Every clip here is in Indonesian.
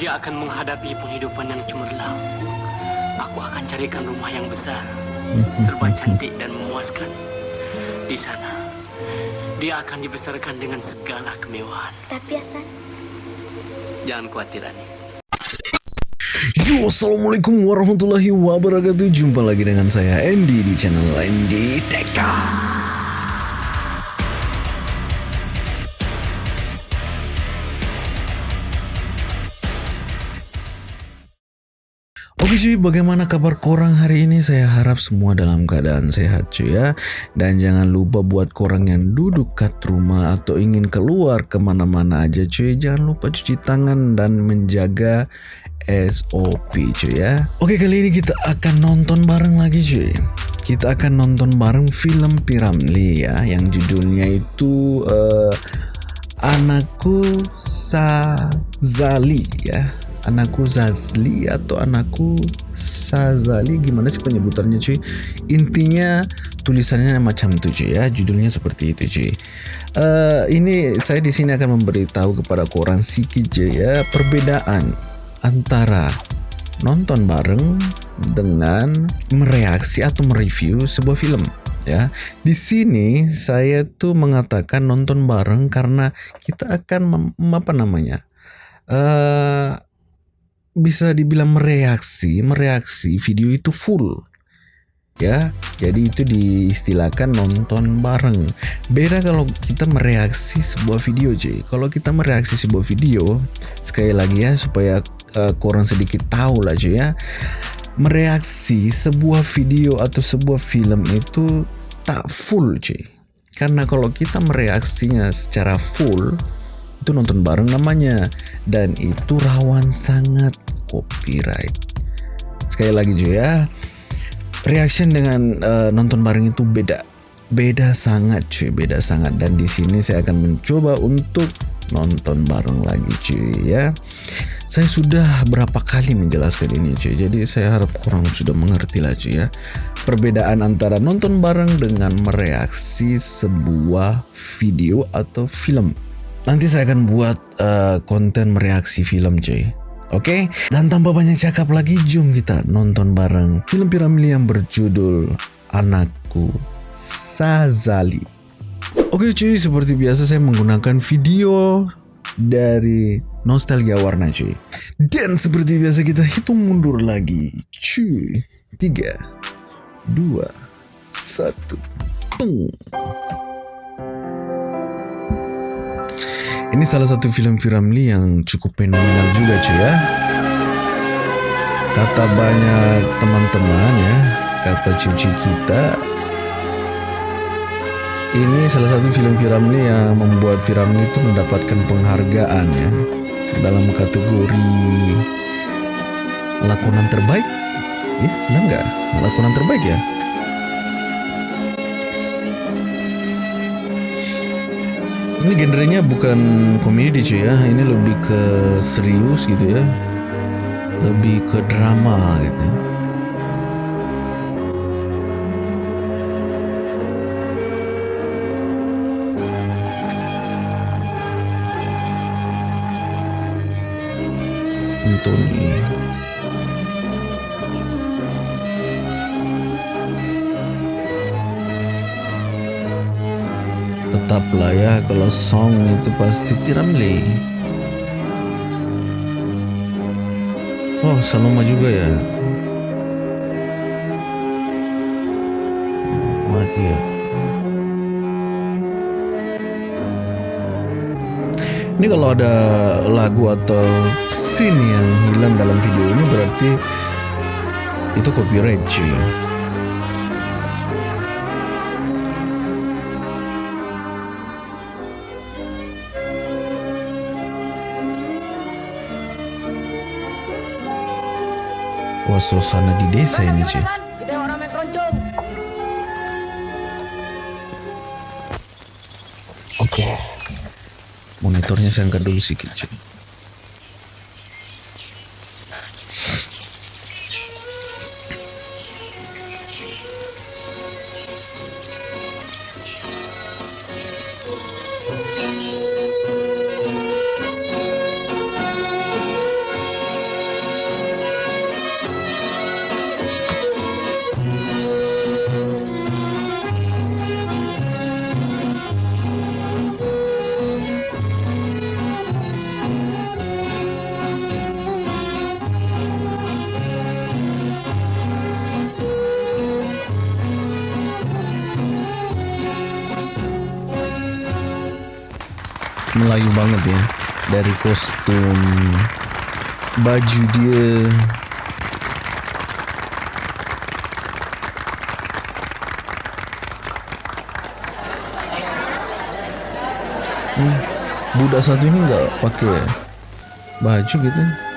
dia akan menghadapi penghidupan yang cemerlang. Aku akan carikan rumah yang besar, serba cantik dan memuaskan. Di sana, dia akan dibesarkan dengan segala kemewahan. Tapi Hasan, Jangan khawatir, Ani. Yo, Assalamualaikum warahmatullahi wabarakatuh Jumpa lagi dengan saya Andy di channel Andy Teka Oke cuy, bagaimana kabar korang hari ini? Saya harap semua dalam keadaan sehat cuy ya. Dan jangan lupa buat korang yang duduk kat rumah atau ingin keluar ke mana-mana aja cuy Jangan lupa cuci tangan dan menjaga SOP cuy ya. Oke kali ini kita akan nonton bareng lagi cuy. Kita akan nonton bareng film Piramli ya Yang judulnya itu eh, Anakku Sazali ya Anakku Zazli atau anakku Sazali gimana sih penyebutannya cuy intinya tulisannya macam itu cuy ya judulnya seperti itu cuy Eh, ini saya di sini akan memberitahu kepada koran sikit cuy ya perbedaan antara nonton bareng dengan mereaksi atau mereview sebuah film ya. Di sini saya tuh mengatakan nonton bareng karena kita akan apa namanya? eh bisa dibilang mereaksi, mereaksi video itu full. Ya, jadi itu diistilahkan nonton bareng. Beda kalau kita mereaksi sebuah video, cuy. Kalau kita mereaksi sebuah video, sekali lagi ya supaya uh, korang sedikit tahu lah, cuy ya. Mereaksi sebuah video atau sebuah film itu tak full, cuy. Karena kalau kita mereaksinya secara full, itu nonton bareng namanya dan itu rawan sangat copyright. Sekali lagi cuy ya, reaction dengan eh, nonton bareng itu beda, beda sangat cuy, beda sangat dan di sini saya akan mencoba untuk nonton bareng lagi cuy ya. Saya sudah berapa kali menjelaskan ini cuy, jadi saya harap kurang sudah mengerti lah cuy ya. Perbedaan antara nonton bareng dengan mereaksi sebuah video atau film. Nanti saya akan buat eh, konten mereaksi film cuy. Oke, dan tanpa banyak cakap lagi, jom kita nonton bareng film Piramli yang berjudul Anakku Sazali. Oke cuy, seperti biasa saya menggunakan video dari Nostalgia Warna cuy. Dan seperti biasa kita hitung mundur lagi. Cuy, 3, 2, 1, Peng. Ini salah satu film Piramli yang cukup fenomenal juga cuy ya. Kata banyak teman-teman ya, kata cuci kita, ini salah satu film Piramli yang membuat Piramli itu mendapatkan penghargaan ya dalam kategori lakonan terbaik. Ya, benar? Lakonan terbaik ya? Ini genrenya bukan komedi cuy ya, ini lebih ke serius gitu ya. Lebih ke drama gitu ya. Anthony. Tetaplah ya kalau song itu pasti Piramli. Oh, Saloma juga ya. Madia. Ini kalau ada lagu atau scene yang hilang dalam video ini berarti itu copyright cuy. Wah suasana di desa ini cuy. Oke. Monitornya saya angkat dulu sedikit cuy. Melayu banget ya. Dari kostum baju dia. Hmm, budak satu ini nggak pakai baju gitu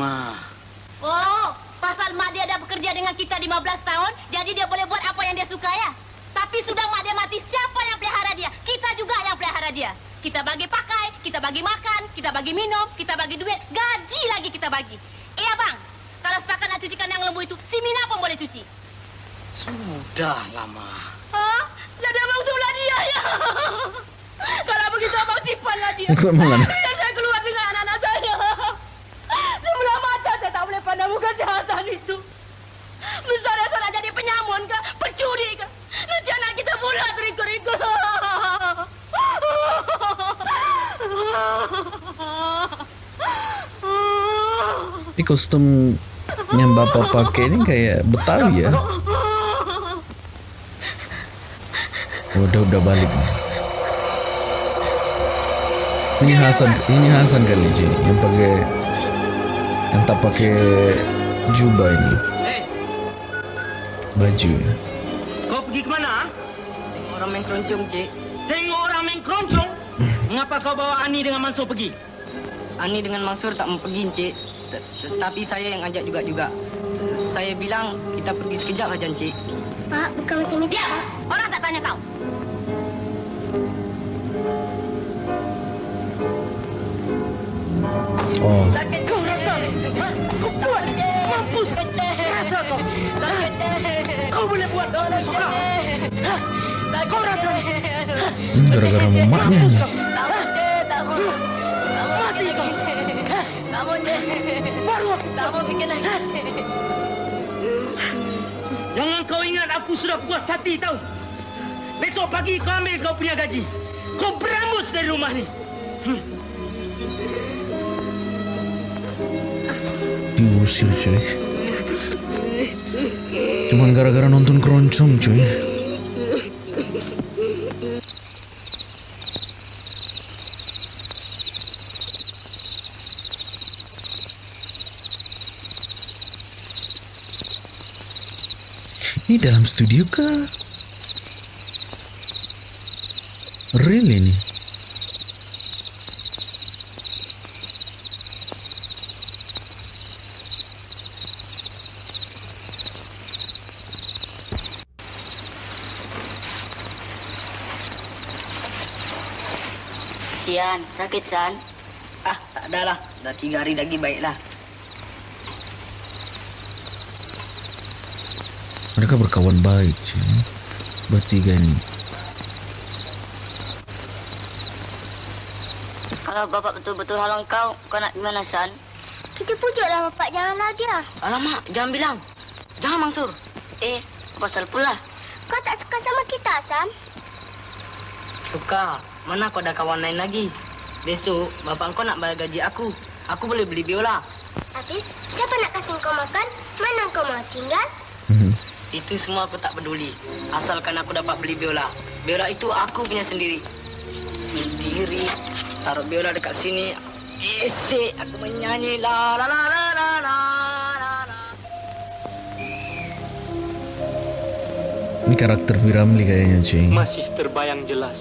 Ma. Oh, pasal mak dia dah bekerja dengan kita 15 tahun, jadi dia boleh buat apa yang dia suka ya. Tapi sudah mak dia mati, siapa yang pelihara dia? Kita juga yang pelihara dia. Kita bagi pakai, kita bagi makan, kita bagi minum, kita bagi duit, gaji lagi kita bagi. Eh abang, kalau setakat nak cucikan yang lembu itu, si Mina pun boleh cuci. Sudahlah, Ma. Hah? Jadi abang sebelah dia ya? kalau begitu abang simpanlah dia. Ikut malam. Biar saya keluar dengan anak-anak saya. Sebelah mata saya tak boleh pandang muka kejahatan itu. Misalnya saya nak jadi penyamun ke, pencuri ke. Nanti anak kita pula terikut-ikut. Ini kostum yang bapak pakai ini kayak Betawi ya Oh, udah udah balik ini Hasan ini Hasan kali Ci yang pakai yang tak pakai jubah ini baju kau pergi ke mana? Orang main keroncong, Cik. Tengok orang main keroncong. Mengapa kau bawa Ani dengan Mansur pergi? Ani dengan Mansur tak mau pergi, Cik. T- Tetapi saya yang ajak juga-juga. S- Saya bilang kita pergi sekejap saja, Cik. Pak, bukan macam itu. Diam! Orang tak tanya kau. oh Sakit kau rasa. Kau kuat. Mampus. Rasa kau. Kau boleh buat kau suka. Kau rasa. gara-gara mamanya nih Mati Lagi. Jangan kau ingat aku sudah puas hati tahu. Besok pagi kau ambil kau punya gaji. Kau berambus dari rumah ni. diusir cuy cuman gara-gara nonton keroncong cuy ini dalam studio kah? Real ini? Kesian, sakit, San. Ah, tak ada lah. Dah tiga hari lagi baiklah. Mereka berkawan baik cuy Bertiga ini Kalau bapak betul-betul halang kau, kau nak gimana, San? Kita pujuklah bapak janganlah dia. Alamak, jangan bilang. Jangan, Mansur. Eh, pasal pula? Kau tak suka sama kita, Sam? Suka. Mana kau ada kawan lain lagi? Besok, bapak kau nak bayar gaji aku. Aku boleh beli biola. Habis, siapa nak kasih kau makan? Mana kau mau tinggal? Itu semua aku tak peduli. Asalkan aku dapat beli biola. Biola itu aku punya sendiri. Sendiri. Taruh biola dekat sini. Esek aku menyanyi la la la la la la. Ini karakter Piramli kayaknya cuy. Masih terbayang jelas.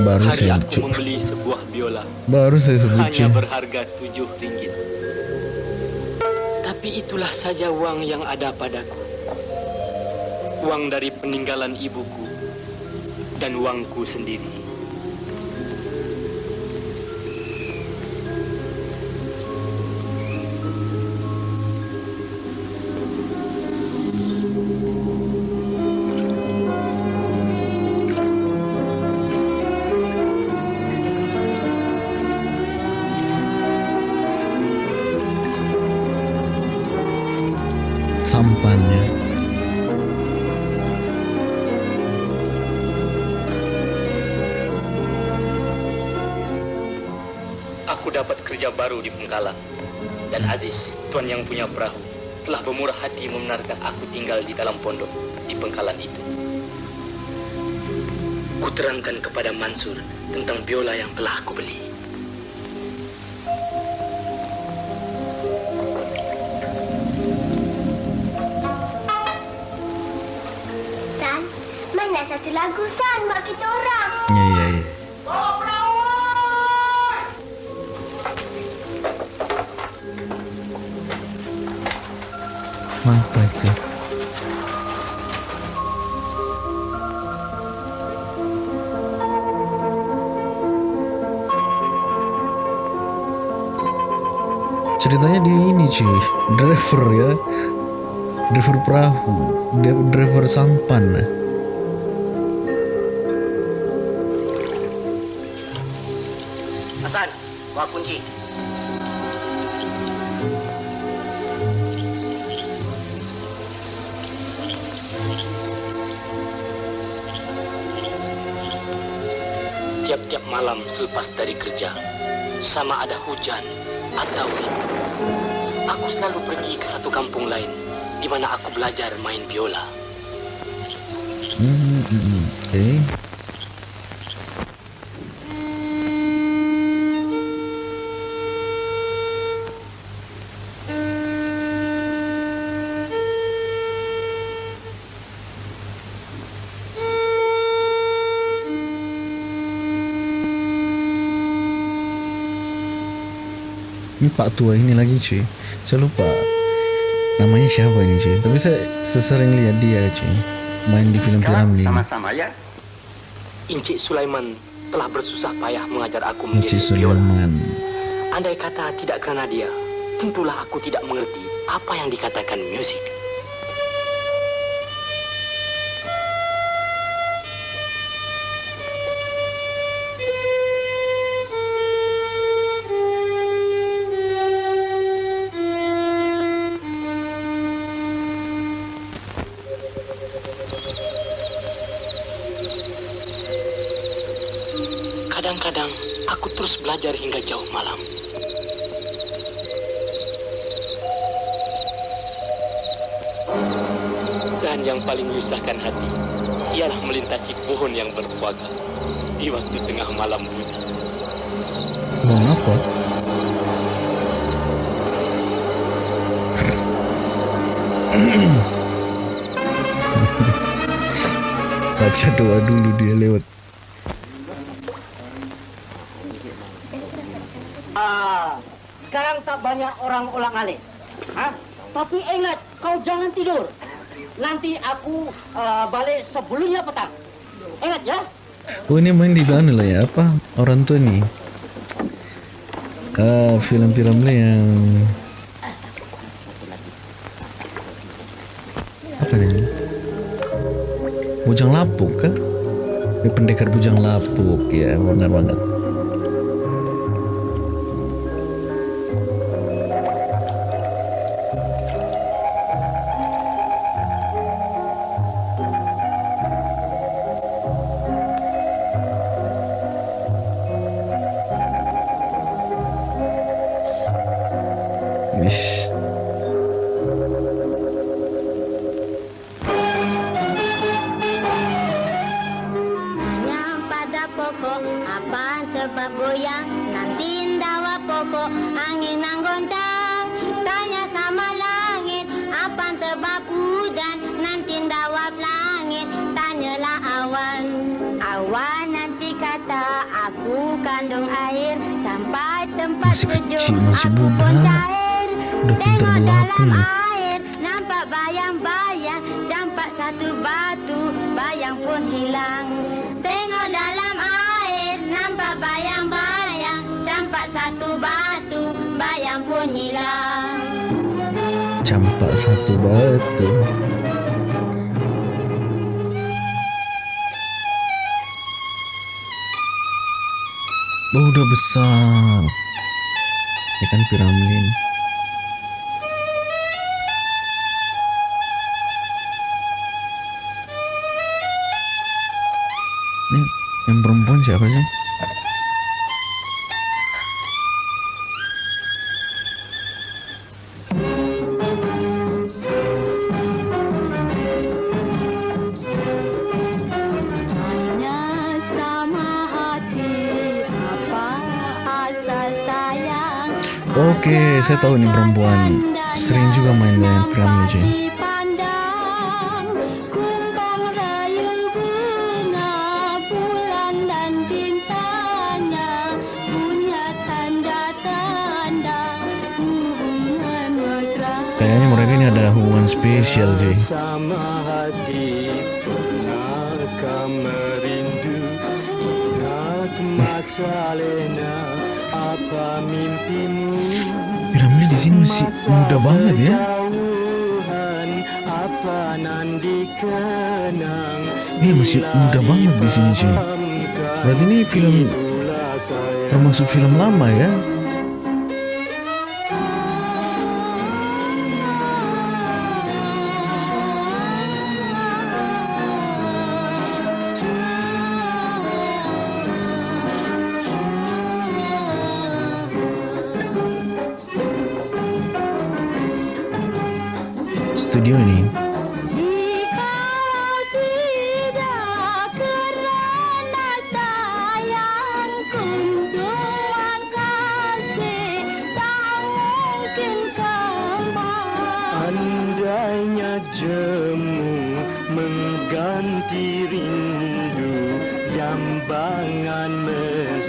Baru Hari saya aku membeli sebuah biola. Baru saya sebut Hanya berharga tujuh ringgit. Tapi itulah saja uang yang ada padaku uang dari peninggalan ibuku dan uangku sendiri. sampannya kerja baru di Pengkalan. Dan Aziz, tuan yang punya perahu, telah bermurah hati membenarkan aku tinggal di dalam pondok di Pengkalan itu. Kuterangkan kepada Mansur tentang biola yang telah aku beli. San, mana satu lagu San buat kita orang? Ya ya ya. Apa Ceritanya dia ini cuy, driver ya, driver perahu, driver sampan. Hasan, bawa kunci. Tiap-tiap malam selepas dari kerja, sama ada hujan atau aku selalu pergi ke satu kampung lain di mana aku belajar main biola. Hmm, hmm, hmm. Oke. Ini Pak Tua ini lagi cuy. Saya lupa namanya siapa ini cuy. Tapi saya sesering lihat dia cuy. Main di film Piramli. sama-sama ya. Encik Sulaiman telah bersusah payah mengajar aku Encik mengisi biola. Sulaiman. Andai kata tidak kerana dia, tentulah aku tidak mengerti apa yang dikatakan musik. Belajar hingga jauh malam. Dan yang paling menyusahkan hati ialah melintasi pohon yang berkuaga di waktu tengah malam bunyi. Bang apa? Baca doa dulu dia lewat. Orang ulang alik. Ha? Tapi ingat, kau jangan tidur. Nanti aku uh, balik sebelumnya petang. Ingat ya? Oh ini main di mana lah ya apa orang tua nih? Ah film-film lah yang apa nih? Bujang lapuk kah? Eh, pendekar bujang lapuk ya benar banget. Oke, saya tahu ini perempuan. Sering juga main dengan Piramli cuy. Hubungan spesial cuy. Sama hati pernahkah merindu Ingat masa lena apa mimpimu Piramli di sini masih muda banget ya. Apa nan dikenang Iya masih muda banget di sini cuy. Berarti ini film termasuk film lama ya.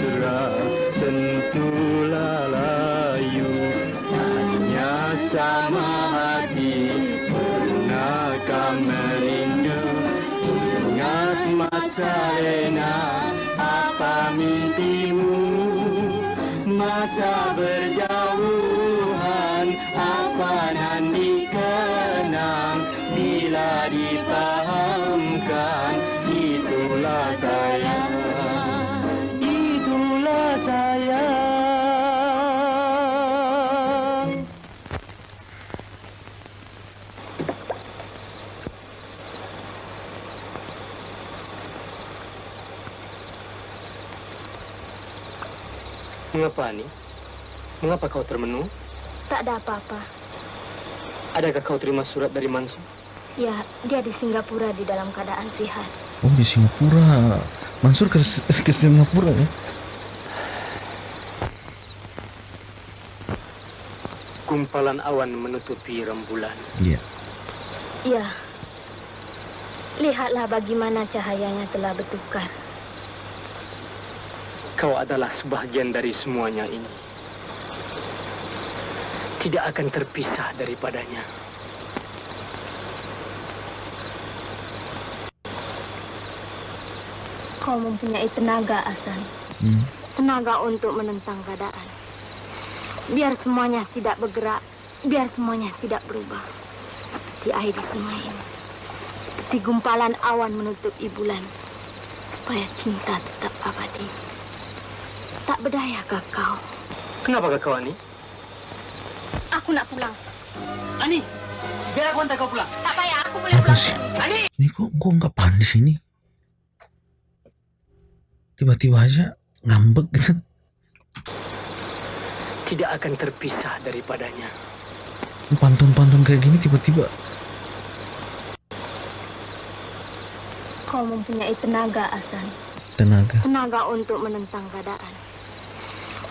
Mesra tentulah layu Hanya sama hati. Pernahkah merindu? Ingat masa lena apa mimpimu? Masa berjauhan Mengapa Ani? Mengapa kau termenung? Tak ada apa-apa Adakah kau terima surat dari Mansur? Ya, dia di Singapura di dalam keadaan sehat Oh di Singapura. Mansur ke, ke Singapura ya? Gumpalan awan menutupi rembulan. Iya. Ya Lihatlah bagaimana cahayanya telah bertukar Kau adalah sebahagian dari semuanya ini. Tidak akan terpisah daripadanya. Kau mempunyai tenaga, Asan. Hmm. Tenaga untuk menentang keadaan. Biar semuanya tidak bergerak, biar semuanya tidak berubah. Seperti air di sungai ini. Seperti gumpalan awan menutupi bulan. Supaya cinta tetap abadi. Tak berdayakah kau? Kenapa kau Ani? Aku nak pulang. Ani, biar aku hantar kau pulang. Tak payah, aku boleh Apa pulang. sih? Ani! Ini kok kok nggak panas ini? Tiba-tiba aja ngambek gitu. Tidak akan terpisah daripadanya. Pantun-pantun kayak gini tiba-tiba. Kau mempunyai tenaga, Asan. Tenaga. Tenaga untuk menentang keadaan.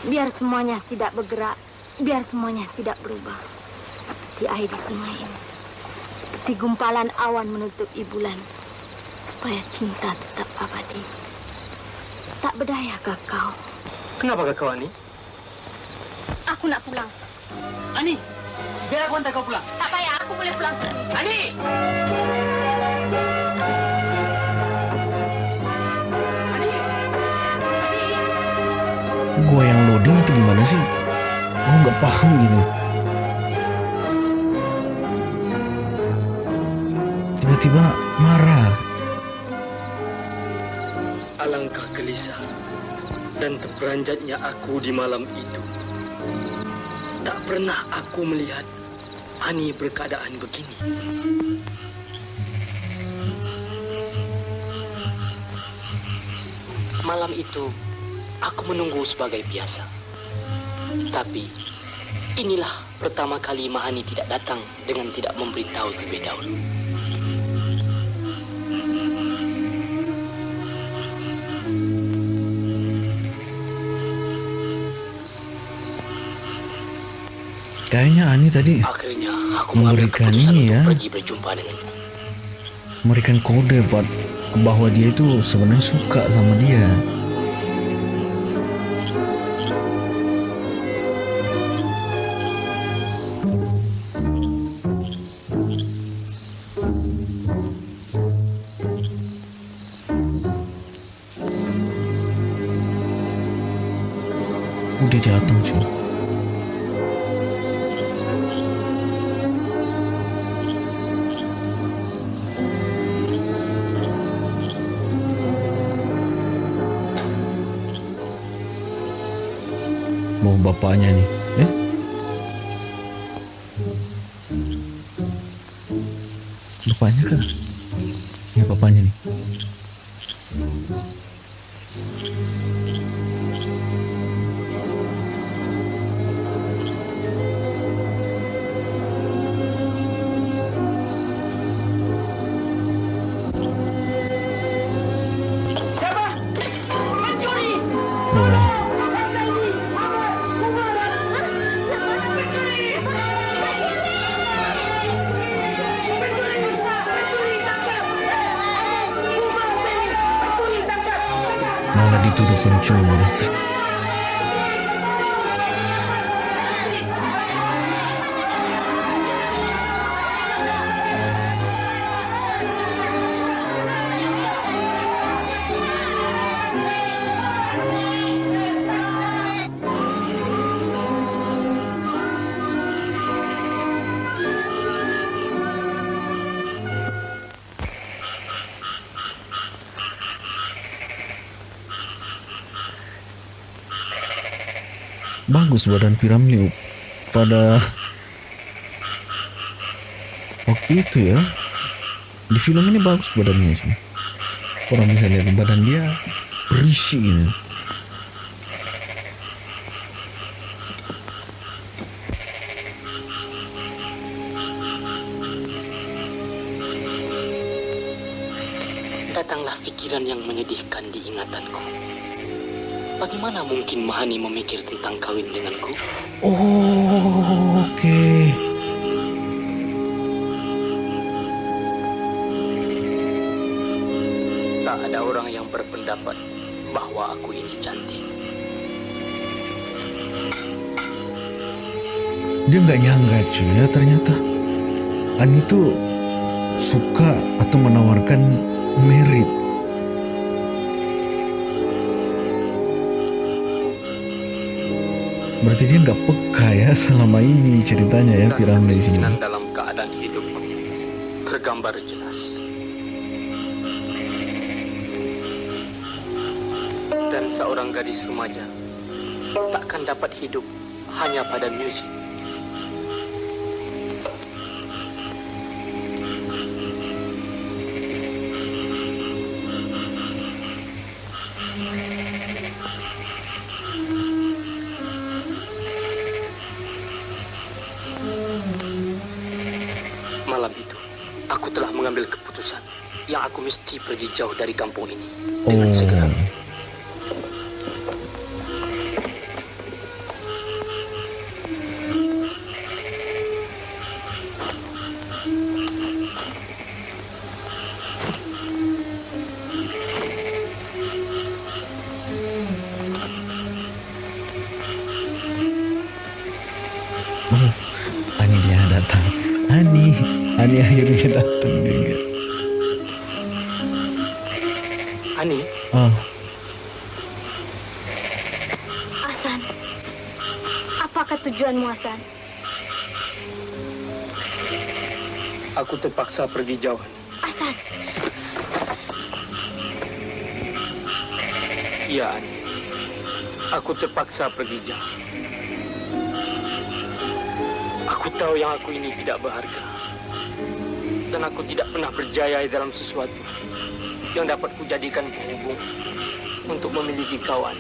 Biar semuanya tidak bergerak, biar semuanya tidak berubah. Seperti air di sungai ini. Seperti gumpalan awan menutupi bulan. Supaya cinta tetap abadi. Tak berdayakah kau? Kenapa kau Ani? Aku nak pulang. Ani, biar aku hantar kau pulang. Tak payah, aku boleh pulang. Ani! Gue yang loading itu gimana sih? Gue nggak paham gitu. Tiba-tiba marah. Alangkah gelisah dan terperanjatnya aku di malam itu. Tak pernah aku melihat Ani berkeadaan begini. Malam itu aku menunggu sebagai biasa. Tapi inilah pertama kali Mahani tidak datang dengan tidak memberitahu terlebih dahulu. Kayaknya Ani tadi Akhirnya aku Memberikan ini ya. pergi berjumpa dengannya. memberikan kode buat bahwa dia itu sebenarnya suka sama dia. Bagus badan piramli pada waktu itu ya. Di film ini bagus badannya sih. Orang bisa lihat badan dia berisi gitu. Mahani memikir tentang kawin denganku? Oh, oke. Tak ada orang yang berpendapat bahwa aku ini cantik. Dia nggak nyangka cuy ya ternyata Ani tuh suka atau menawarkan merit. Berarti dia nggak peka ya selama ini ceritanya ya Dan piramid di sini. dalam keadaan hidupku tergambar jelas. Dan seorang gadis remaja takkan dapat hidup hanya pada musik. Aku telah mengambil keputusan yang aku mesti pergi jauh dari kampung ini dengan Oh. segera. Terpaksa pergi jauh. Hasan, Iya, Ani. Aku terpaksa pergi jauh. Aku tahu yang aku ini tidak berharga. Dan aku tidak pernah berjaya dalam sesuatu yang dapat kujadikan penghubung untuk memiliki kawan.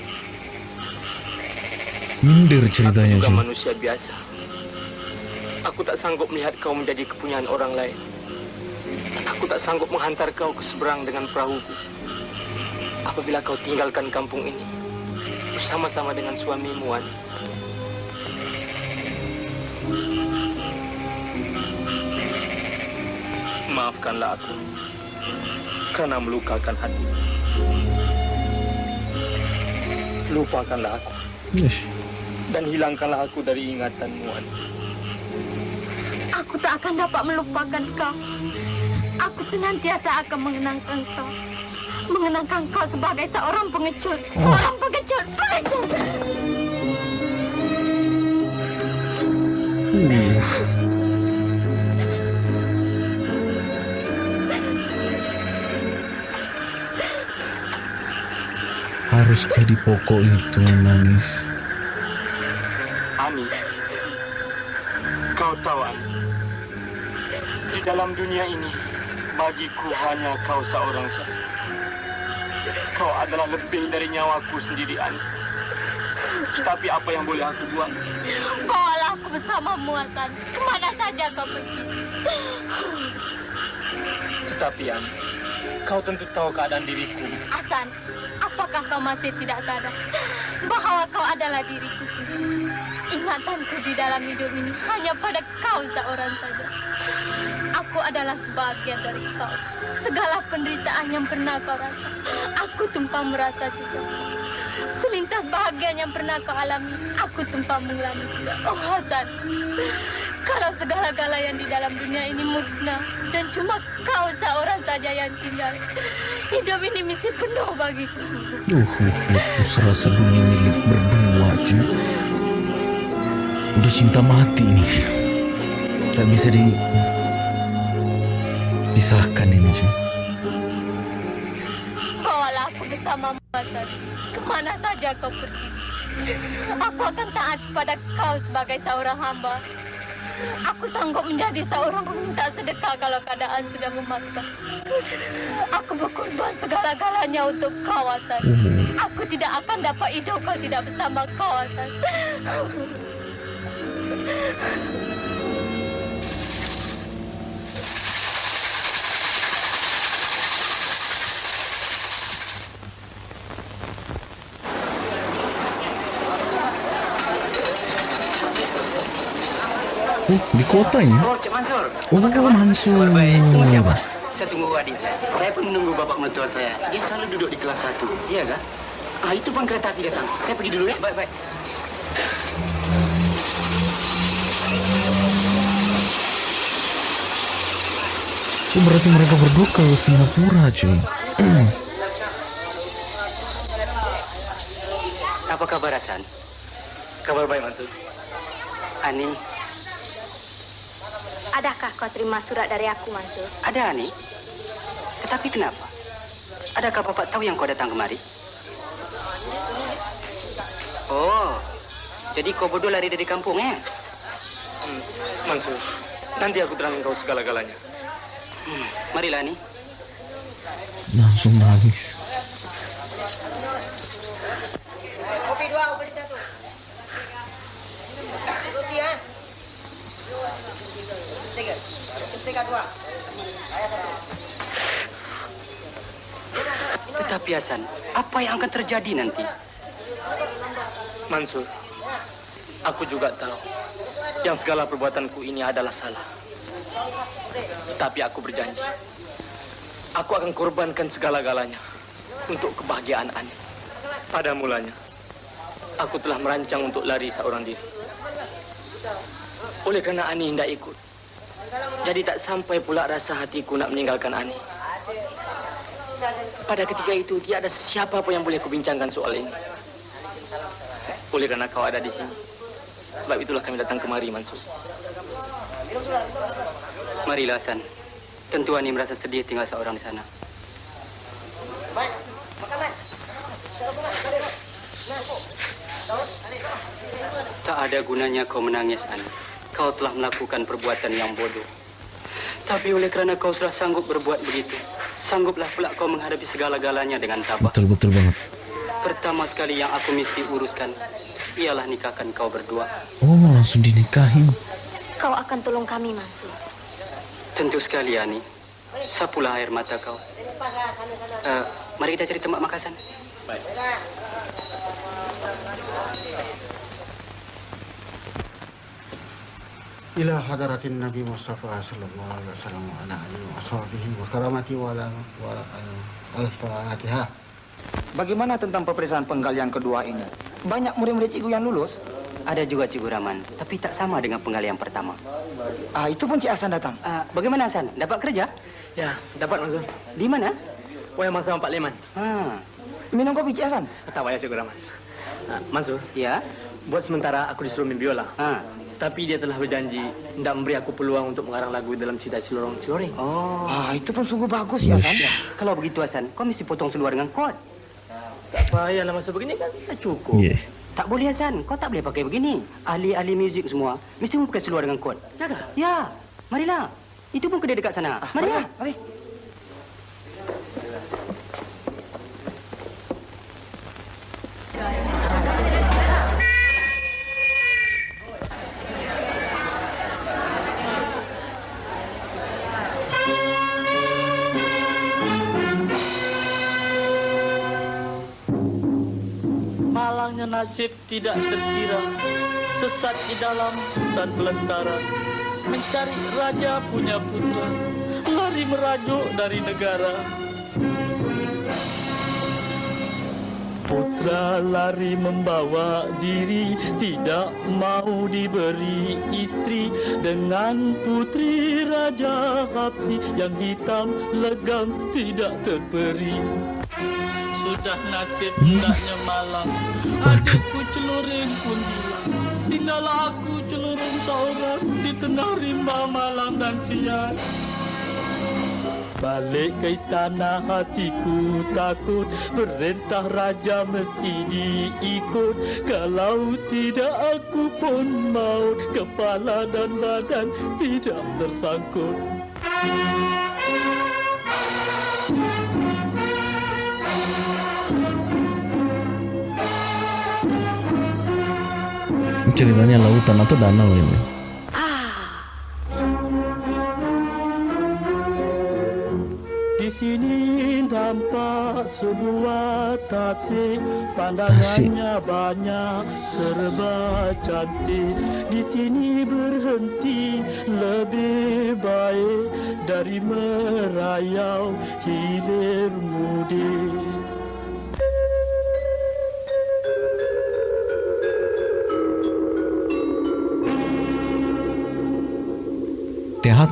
Minder ceritanya Juga cuy. manusia biasa. Aku tak sanggup melihat kau menjadi kepunyaan orang lain. Aku tak sanggup menghantar kau ke seberang dengan perahuku. Apabila kau tinggalkan kampung ini bersama-sama dengan suamimu, Wan. Maafkanlah aku karena melukakan hati. Lupakanlah aku Ish. dan hilangkanlah aku dari ingatanmu, Wan. Aku tak akan dapat melupakan kau. Aku senantiasa akan mengenangkan kau. Mengenangkan kau sebagai seorang pengecut. Seorang pengecut. Pengecut. Uh. Haruskah di pokok itu nangis? Ani, kau tahu Ani, di dalam dunia ini bagiku hanya kau seorang saja. Kau adalah lebih dari nyawaku sendiri Ani. Tetapi apa yang boleh aku buat? Bawalah aku bersamamu, Hasan. Ke mana saja kau pergi. Tetapi Ani, kau tentu tahu keadaan diriku. Hasan, apakah kau masih tidak sadar bahwa kau adalah diriku sendiri? Ingatanku di dalam hidup ini hanya pada kau seorang saja. Aku adalah sebagian dari kau. Segala penderitaan yang pernah kau rasa, aku tumpah merasa juga. Selintas bahagia yang pernah kau alami, aku tumpah mengalami juga. Oh Hasan, kalau segala-gala yang di dalam dunia ini musnah dan cuma kau seorang saja yang tinggal, hidup ini mesti penuh bagiku. Uh, uh, uh, serasa dunia milik berdua cuy. Udah cinta mati nih. Tak bisa di pisahkan ini cuy. Bawalah aku bersama Hasan. Ke mana saja kau pergi. Aku akan taat pada kau sebagai seorang hamba. Aku sanggup menjadi seorang peminta sedekah kalau keadaan sudah memaksa. Aku berkorban segala-galanya untuk kau, Hasan. Uh, Aku tidak akan dapat hidup kalau tidak bersama kau, Hasan. Di kota ini. Oh, Mansur. Oh, siapa? Saya tunggu adik saya. Saya pun menunggu bapak mertua saya. Dia selalu duduk di kelas satu. Iya kan? Ah, itu pun kereta api datang. Saya pergi dulu ya. Baik, baik. Oh, berarti mereka berdua ke Singapura cuy. Apa kabar Hasan? Kabar baik, Mansur. Ani, Adakah kau terima surat dari aku, Mansur? ada Ani. Tetapi kenapa? Adakah bapak tahu yang kau datang kemari? Oh, jadi kau berdua lari dari kampung ya? Hmm, Mansur, nanti aku terangin kau segala-galanya. Hmm, marilah Ani. Langsung nangis. Kopi dua, kopi satu. Kopi ya. Tiga, tiga dua. Tetapi Hasan, apa yang akan terjadi nanti? Mansur, aku juga tahu yang segala perbuatanku ini adalah salah. Tapi aku berjanji, aku akan korbankan segala-galanya untuk kebahagiaan Ani. Pada mulanya, aku telah merancang untuk lari seorang diri. Oleh kerana Ani tidak ikut, jadi tak sampai pula rasa hatiku nak meninggalkan Ani. Pada ketika itu, tiada siapa pun yang boleh kubincangkan soal ini. Oleh kerana kau ada di sini. Sebab itulah kami datang kemari, Mansur. Marilah Hasan. Tentu Ani merasa sedih tinggal seorang di sana. Tak ada gunanya kau menangis, Ani. Kau telah melakukan perbuatan yang bodoh. Tapi oleh kerana kau sudah sanggup berbuat begitu, sangguplah pula kau menghadapi segala-galanya dengan tabah. Betul betul banget. pertama sekali yang aku mesti uruskan ialah nikahkan kau berdua. Oh, langsung dinikahin. Kau akan tolong kami, Mansur. Tentu sekali, Ani. Sapulah air mata kau. Uh, mari kita cari tempat makasan. Baik. إلى حضرة النبي مصطفى صلى الله عليه وسلم وعلى آله وصحبه وكرامته وعلى الفاتحة Bagaimana tentang peperiksaan penggalian kedua ini? Banyak murid-murid cikgu yang lulus. Ada juga Cikgu Raman, tapi tak sama dengan penggalian pertama. Ah, itu pun Cik Hasan datang. Uh, bagaimana Hasan? Dapat kerja? Ya, dapat Mansur. Di mana? Wah, masa Pak Leman. Ah, Minum kopi Cik Hasan. Tak payah Cikgu Rahman. Ah, Mansur, ya. buat sementara aku disuruh main biola. Ah. Tapi dia telah berjanji tidak memberi aku peluang untuk mengarang lagu dalam cerita Cilorong Ciloreng. Oh. Ah, itu pun sungguh bagus ya, Hasan. Kalau begitu Hasan, kau mesti potong seluar dengan kot. Tak payahlah masa begini kan tak cukup. Yeah. Tak boleh Hasan, kau tak boleh pakai begini. Ahli-ahli muzik semua mesti pakai seluar dengan kot. Ya? Ya, marilah. Itu pun kedai dekat sana. Ah, marilah. Mari. Nasib tidak terkira Sesat di dalam dan belantara Mencari raja punya putra Lari merajuk dari negara. Putra lari membawa diri Tidak mau diberi istri. Dengan putri Raja Hapsi Yang hitam legam tidak terperi Sudah nasib hendaknya malam. Adikku celuring pun hilang. Tinggal aku celuring seorang Di tengah rimba malam dan siang. Balik ke istana hatiku takut. Perintah raja mesti diikut. Kalau tidak aku pun maut. Kepala dan badan tidak tersangkut Ceritanya lautan atau danau ini. Di sini nampak sebuah tasik Tasik. Pandangannya banyak serba cantik Di sini berhenti lebih baik Dari merayau hilir mudik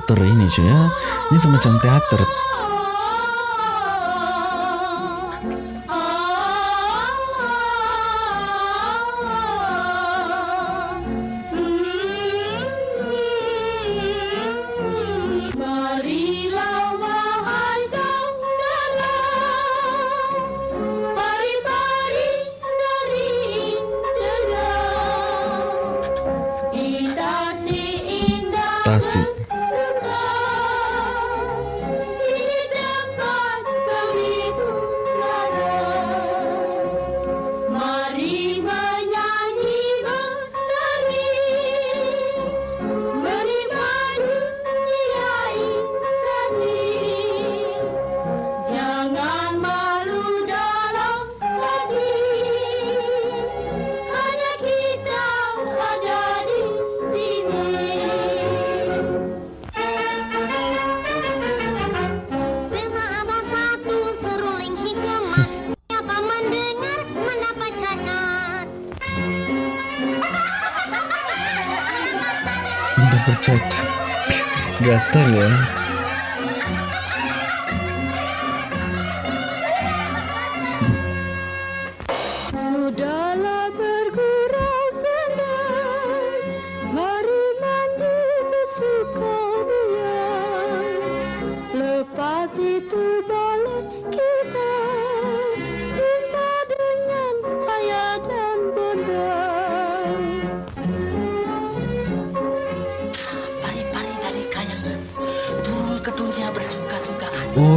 Teater ini cuy ya. Ini semacam teater.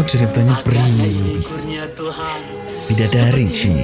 Ceritanya Tuhan Bidadari sih.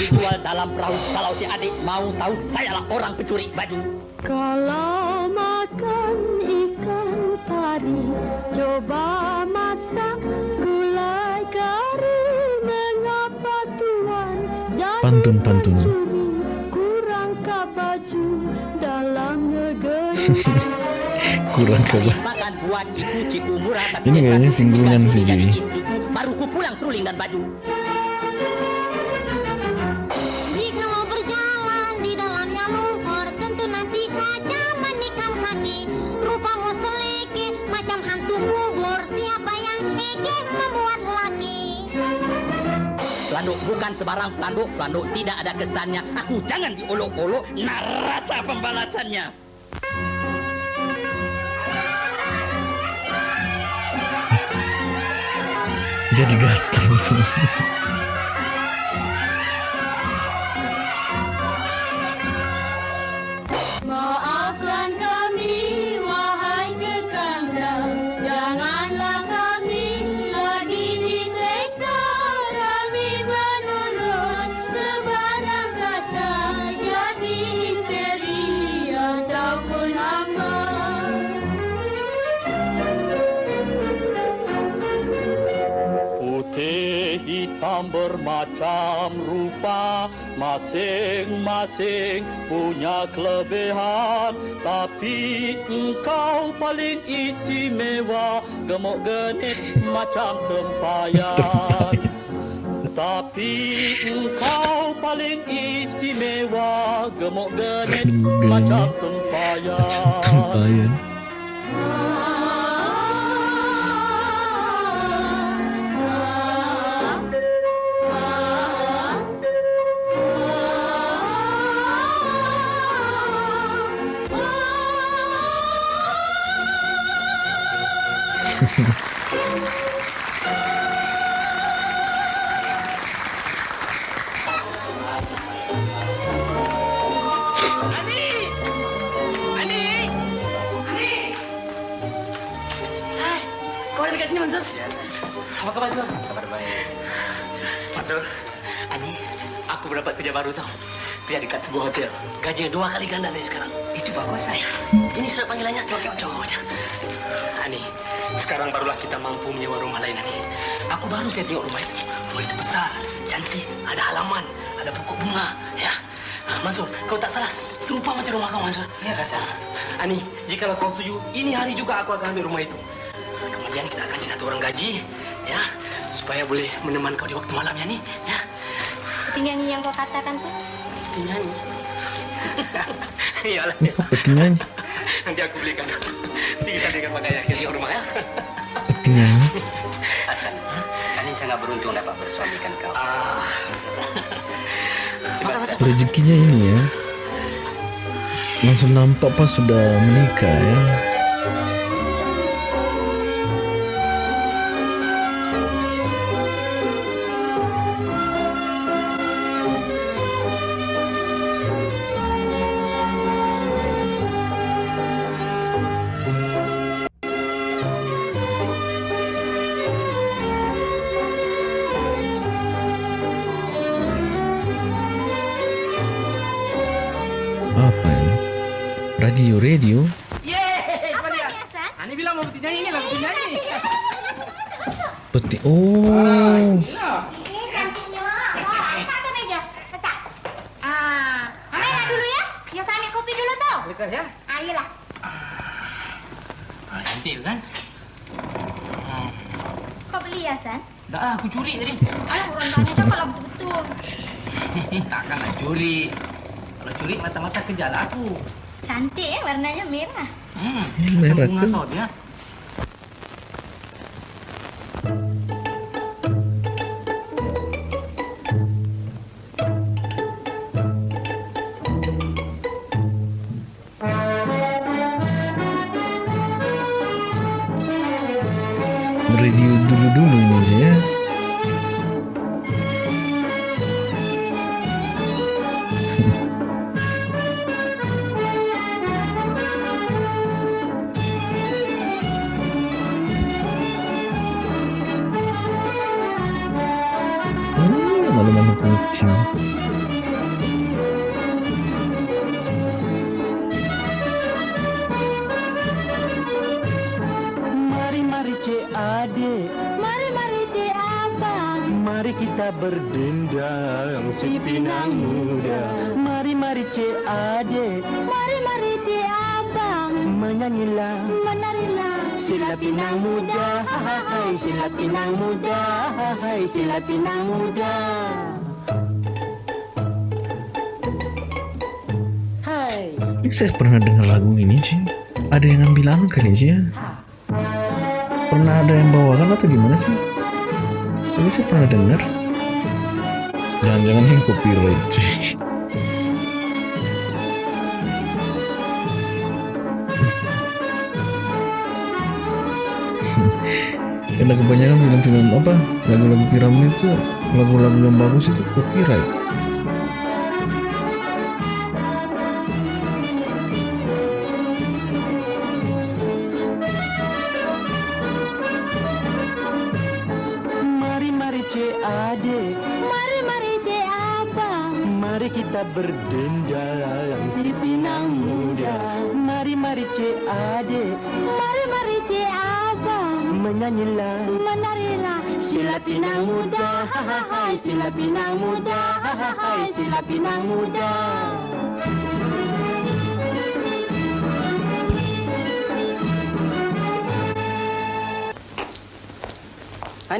Dijual dalam perahu Kalau si adik mau tahu, sayalah orang pencuri baju Kalau makan ikan pari, coba masak gulai kari. Mengapa tuan Pantun-pantun. Kurangkah baju dalam negeri? Kurang kalah. Ini kayaknya singgungan sih, istriku, Baru ku pulang seruling dan baju macam hantu kubur Siapa yang ege membuat laki Pelanduk bukan sebarang pelanduk Pelanduk tidak ada kesannya. Aku jangan diolok-olok. Nak rasa pembalasannya. Jadi gatal semua. Bermacam rupa Masing-masing punya kelebihan. Tapi engkau paling istimewa Gemuk genit macam tempayan. Tapi engkau paling istimewa Gemuk genit macam tempayan. Tempayan. Apa kabar, Mansur? Kabar baik. Mansur, Ani, aku mendapat kerja baru tau. Kerja dekat sebuah hotel. Gajinya dua kali ganda dari sekarang. Bagus, saya. Ini surat panggilannya. Coba, coba, coba. coba. Ani, sekarang barulah kita mampu menyewa rumah lain, Ani. Aku baru saya tengok rumah itu. Rumah itu besar, cantik, ada halaman, ada pokok bunga, ya. Ah, Mansur, kau tak salah serupa macam rumah kau, Mansur. Ya, Kak. Ani, jika kau setuju, ini hari juga aku akan ambil rumah itu. Kemudian kita akan kasih satu orang gaji, ya, supaya boleh menemani kau di waktu malam ya, nih, ya. Itu nyanyi yang kau katakan tuh Itu nyanyi. Iyalah, Peti nyanyi. nanti aku belikan. Nanti kita belikan pakaian ke rumah ya. Peti nyanyi. Hasan, Ani sangat beruntung dapat bersuamikan kau. Ah. Rezekinya ini ya. Langsung nampak pas sudah menikah ya. Hasan? Ani bilang mau peti nyanyi, ini lah peti nyanyi. Peti. Oh. Ini cantiknya Wah, letak tuh meja Letak Ah, Amela dulu ya Ya saya ambil kopi dulu tuh Lekas ya. Ah, iyalah Ah, cantik kan? Kau beli ya, San? Dah lah, aku curi tadi. Alah, orang tanya cakaplah betul-betul. Takkanlah curi. Kalau curi mata-mata kejarlah aku. Cantik ya, warnanya merah. 嗯没到点 saya pernah dengar lagu ini sih. Ada yang ngambil anu kali sih ya. Pernah ada yang bawakan atau gimana sih? Tapi saya pernah dengar. Jangan-jangan ini copyright cuy. Karena kebanyakan film-film apa lagu-lagu piramid itu lagu-lagu yang bagus itu copyright.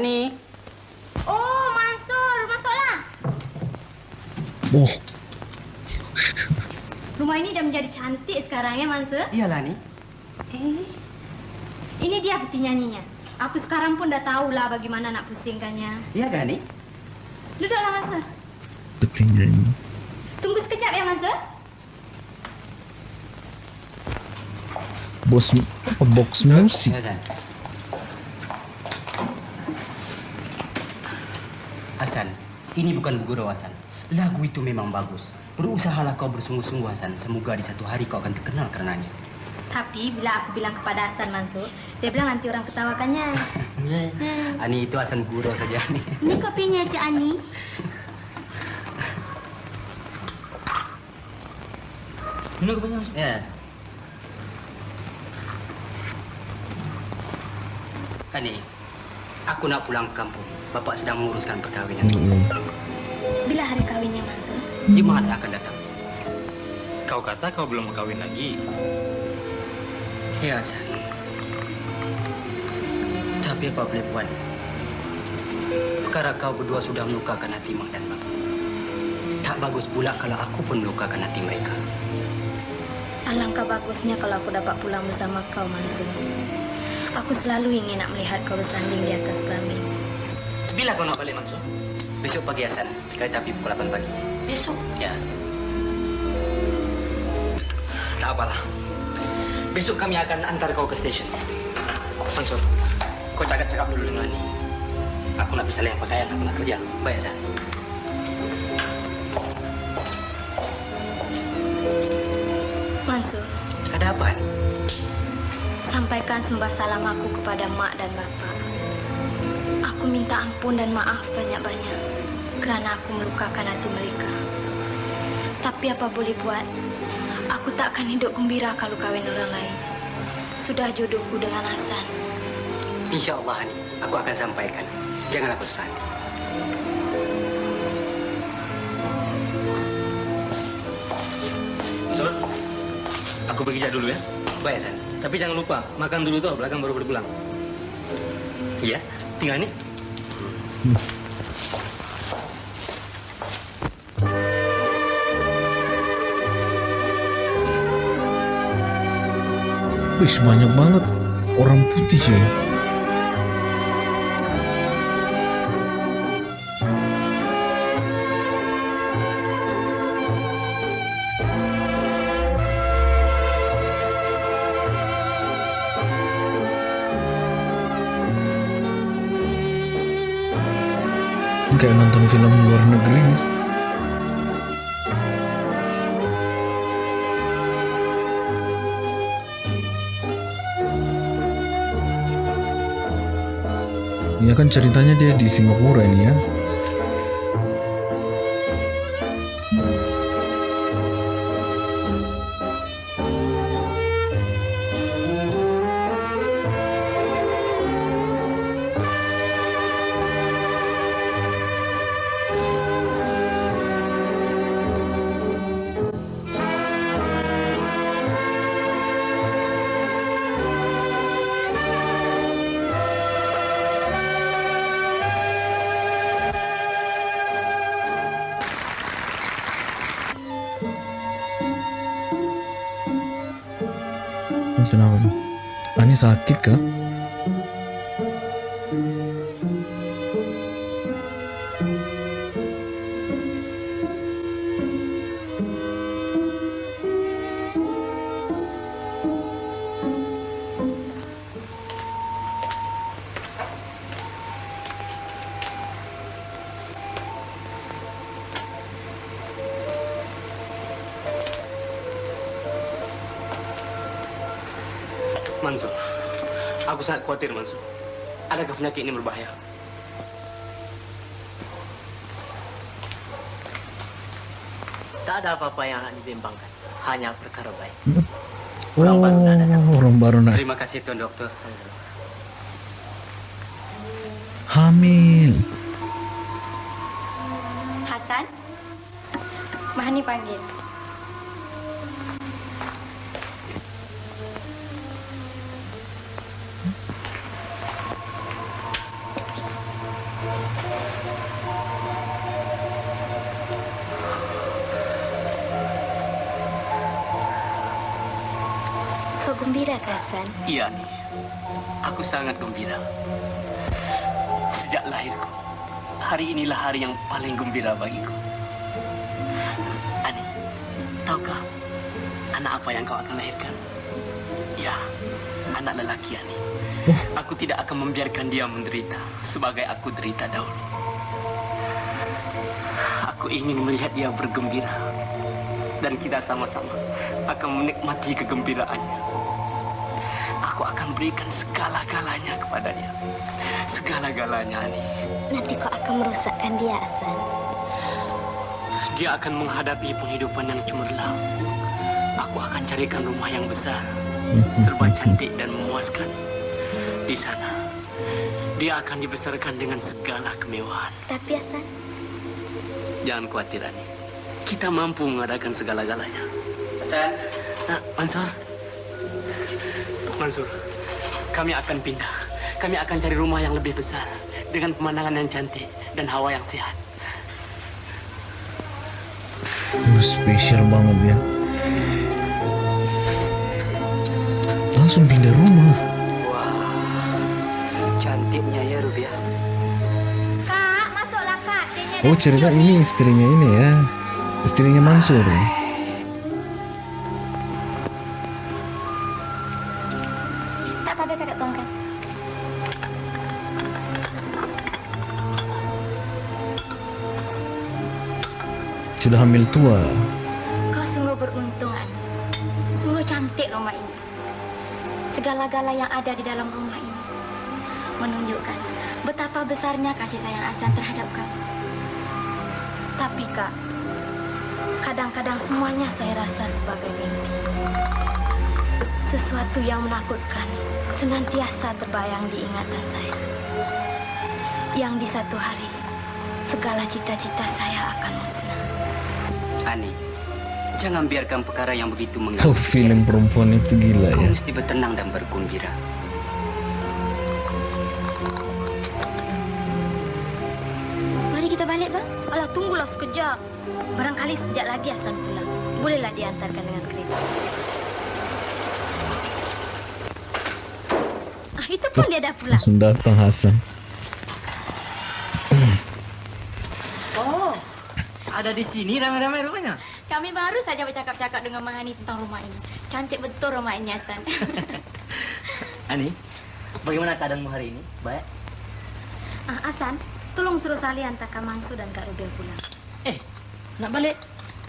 Hani, Oh, Mansur, masuklah. Oh, Rumah ini dah menjadi cantik sekarang ya, Mansur. Iyalah ni. Ini dia peti nyanyinya. Aku sekarang pun dah tahulah bagaimana nak pusingkannya. Iya kan ni? Duduklah, Mansur. petinya ini. Tunggu sekejap ya, Mansur. Bos box musik. Ini bukan gurau Hasan. Lagu itu memang bagus. Berusahalah kau bersungguh-sungguh Hasan. Semoga di satu hari kau akan terkenal karenanya. Tapi bila aku bilang kepada Hasan Mansur, dia bilang nanti orang ketawakannya. Ani itu Hasan gurau saja ni. Ini kopinya Cik Ani Minum ke banyak? Ya. Ani, aku nak pulang ke kampung. Bapak sedang menguruskan perkahwinan. Bila hari kawinnya, Mansur? Jumaat akan datang. Kau kata kau belum kawin lagi. Ya, Hasan. Tapi apa boleh buat? Perkara kau berdua sudah melukakan hati mak dan bapak. Tak bagus pula kalau aku pun melukakan hati mereka. Alangkah bagusnya kalau aku dapat pulang bersama kau, Mansur. Aku selalu ingin nak melihat kau bersanding di atas kelamin. Bila kau nak balik, Mansur? Besok pagi, Hasan. Kereta api pukul 8 pagi. Besok? Ya. Tak apalah. Besok kami akan antar kau ke stesen. Mansur, kau cakap-cakap dulu dengan Ani. Aku nak bisa lihat pakaian, aku nak kerja. Baik, Hasan. Mansur, Ada apa? Sampaikan sembah salam aku kepada mak dan bapak. Aku minta ampun dan maaf banyak-banyak kerana aku melukakan hati mereka. Tapi apa boleh buat, aku tak akan hidup gembira kalau kawin orang lain. Sudah jodohku dengan Hasan. Insya Allah, Ani. Aku akan sampaikan. Susah hati. Sur, aku pergi kerja dulu ya. Baik, Hasan. Tapi jangan lupa, makan dulu tuh, belakang baru boleh. Iya, tinggal nih. Wih, banyak banget orang putih cuy. Kayak nonton film luar negeri. Ya kan ceritanya dia di Singapura ini ya. Ah, ini sakit kah? Mansur, aku sangat khawatir Mansur. Adakah penyakit ini berbahaya? Tak ada apa-apa yang akan dibimbangkan. Hanya perkara baik. Oh, orang baru nak Terima kasih Tuan Dokter. hamil. Hasan? Mahani panggil. Hasan? Iya nih, aku sangat gembira. Sejak lahirku, hari inilah hari yang paling gembira bagiku. Ani, tahukah anak apa yang kau akan lahirkan? Ya, anak lelaki Ani. Aku tidak akan membiarkan dia menderita sebagai aku derita dahulu. Aku ingin melihat dia bergembira dan kita sama-sama akan menikmati kegembiraannya. Aku akan berikan segala-galanya kepadanya. Segala-galanya, Ani. Nanti kau akan merusakkan dia, Hasan. Dia akan menghadapi penghidupan yang cemerlang. Aku akan carikan rumah yang besar, serba cantik dan memuaskan. Di sana, dia akan dibesarkan dengan segala kemewahan. Tapi, Hasan, Jangan khawatir, Ani. Kita mampu mengadakan segala-galanya. Hasan. Nah, Mansur. Mansur, kami akan pindah. Kami akan cari rumah yang lebih besar dengan pemandangan yang cantik dan hawa yang sehat. Uh, spesial banget ya. Langsung pindah rumah. Cantiknya ya Rubia. Kak, masuklah kak. Oh cerita ini istrinya ini ya. Istrinya Mansur. Tak Sudah hamil tua. Kau sungguh beruntung, Ani. Sungguh cantik rumah ini. Segala-gala yang ada di dalam rumah ini menunjukkan betapa besarnya kasih sayang Hasan terhadap kamu. Tapi, Kak, kadang-kadang semuanya saya rasa sebagai mimpi. Sesuatu yang menakutkan senantiasa terbayang di ingatan saya. Yang di satu hari, segala cita-cita saya akan musnah. Ani, jangan biarkan perkara yang begitu Oh mengganggu. film perempuan itu gila Kau ya. mesti bertenang dan bergembira. pulau sekejap. Barangkali sekejap lagi Hasan pulang. Bolehlah diantarkan dengan kereta. Ah, itu pun dia dah pulang. Langsung datang Hasan. Ada di sini ramai-ramai rupanya. Kami baru saja bercakap-cakap dengan Mahani tentang rumah ini. Cantik betul rumah ini, Hasan. Ani, bagaimana keadaanmu hari ini? Baik. ah, Hasan, tolong suruh Salih hantar Kak Mangsu dan Kak Rubel pulang. Nak balik?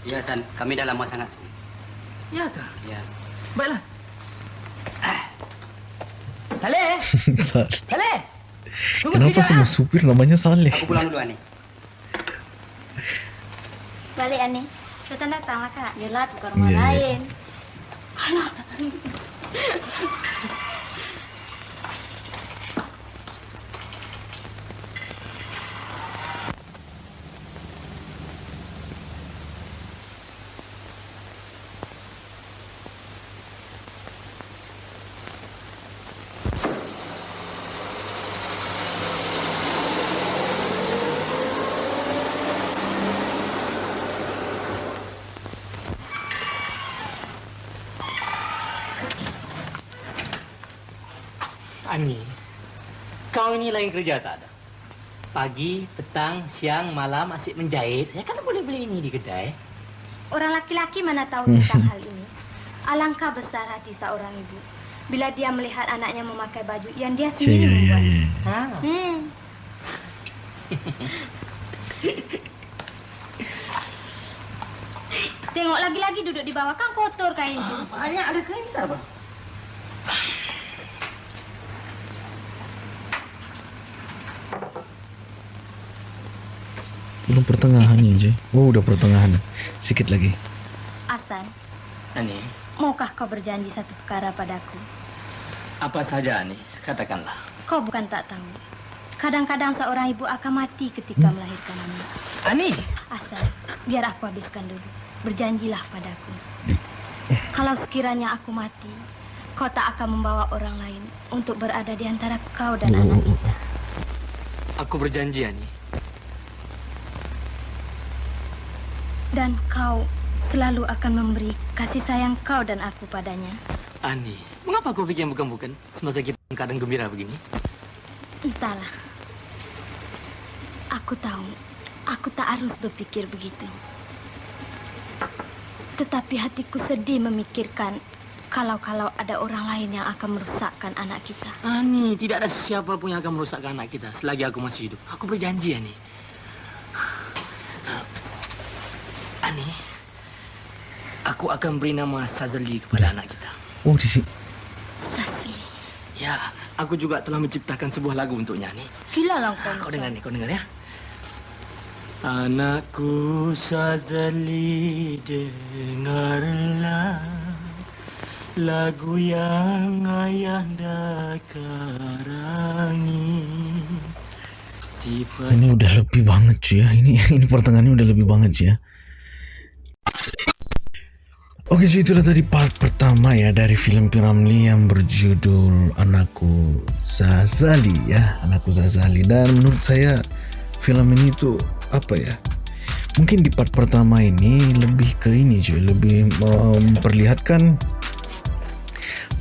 Ya, San, kami dah lama sangat sini. Ya kah? Ya. Baiklah. Saleh, Saleh. Kenapa semua ah. supir namanya Saleh? Aku pulang dulu, Ani. Balik, Ani. Datang-datang lah, Kak. Yelah, tukar rumah Iya, iya. lain. Alah. Ani, ini lain kerja tak ada? Pagi, petang, siang, malam asyik menjahit. Saya kata boleh beli ini di kedai. Orang laki-laki mana tahu tentang hal ini. Alangkah besar hati seorang ibu bila dia melihat anaknya memakai baju yang dia sendiri Iya, iya, membuat. iya. Hmm. Tengok lagi-lagi duduk di bawah kan kotor kain itu. Banyak ada kain tak, Bang? Belum pertengahan ya, Jay. Oh, udah pertengahan. Sikit lagi. Asan, Ani, maukah kau berjanji satu perkara padaku? apa saja Ani? Katakanlah. Kau bukan tak tahu. Kadang-kadang seorang ibu akan mati ketika melahirkan anak. Ani! Asan, biar aku habiskan dulu. Berjanjilah padaku. Kalau sekiranya aku mati, kau tak akan membawa orang lain untuk berada di antara kau dan anak kita. Aku berjanji, Ani. Dan kau selalu akan memberi kasih sayang kau dan aku padanya. Ani, mengapa kau pikir bukan-bukan semasa kita kadang gembira begini? Entahlah. Aku tahu, aku tak harus berpikir begitu. Tetapi hatiku sedih memikirkan kalau-kalau ada orang lain yang akan merusakkan anak kita. Ani, tidak ada siapa pun yang akan merusakkan anak kita selagi aku masih hidup. Aku berjanji. Ani, aku akan beri nama Sazali kepada anak kita. Oh, di sini. Sasli. Ya, aku juga telah menciptakan sebuah lagu untuknya, Ani. Gila lah kau. Kau dengar nih, kau dengar ya. Anakku Sazali dengarlah lagu yang ayahanda karangi. Sifat Ini udah lebih banget cuy ya. Ini ini pertengahannya udah lebih banget cuy ya. Oke cuy itulah tadi part pertama ya dari film Piramli yang berjudul Anakku Zazali ya. Anakku Zazali. Dan menurut saya film ini tuh apa ya? Mungkin di part pertama ini lebih ke ini cuy. Lebih memperlihatkan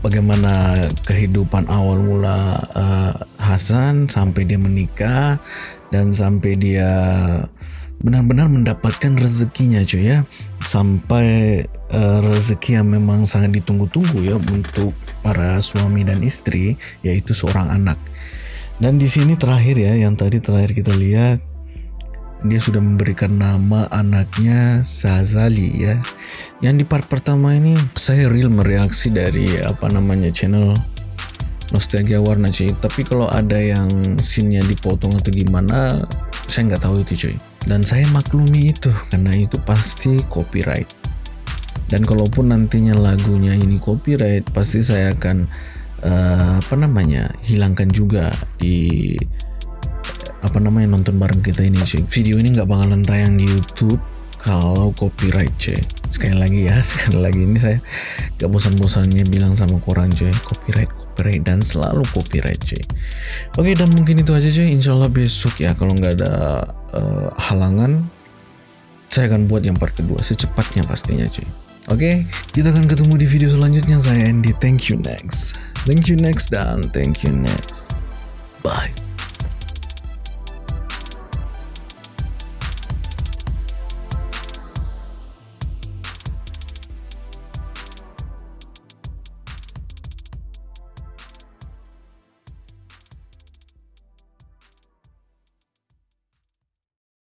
bagaimana kehidupan awal mula uh, Hasan sampai dia menikah dan sampai dia benar-benar mendapatkan rezekinya cuy ya. Sampai rezeki yang memang sangat ditunggu-tunggu ya untuk para suami dan istri yaitu seorang anak dan di sini terakhir ya yang tadi terakhir kita lihat dia sudah memberikan nama anaknya Sazali ya. Yang di part pertama ini saya real mereaksi dari apa namanya channel Nostalgia Warna cuy. Tapi kalau ada yang scene-nya dipotong atau gimana, saya nggak tahu itu cuy. Dan saya maklumi itu karena itu pasti copyright. Dan kalaupun nantinya lagunya ini copyright, pasti saya akan eh, apa namanya hilangkan juga di apa namanya nonton bareng kita ini cuy. Video ini nggak bakalan tayang di YouTube kalau copyright cuy. Sekali lagi ya sekali lagi ini saya gak bosan-bosannya bilang sama korang cuy. Copyright copyright dan selalu copyright cuy. Oke dan mungkin itu aja cuy. Insyaallah besok ya kalau nggak ada uh, halangan saya akan buat yang part kedua secepatnya pastinya cuy. Oke, kita akan ketemu di video selanjutnya. Saya Andy. Thank you next. Thank you next dan thank you next. Bye.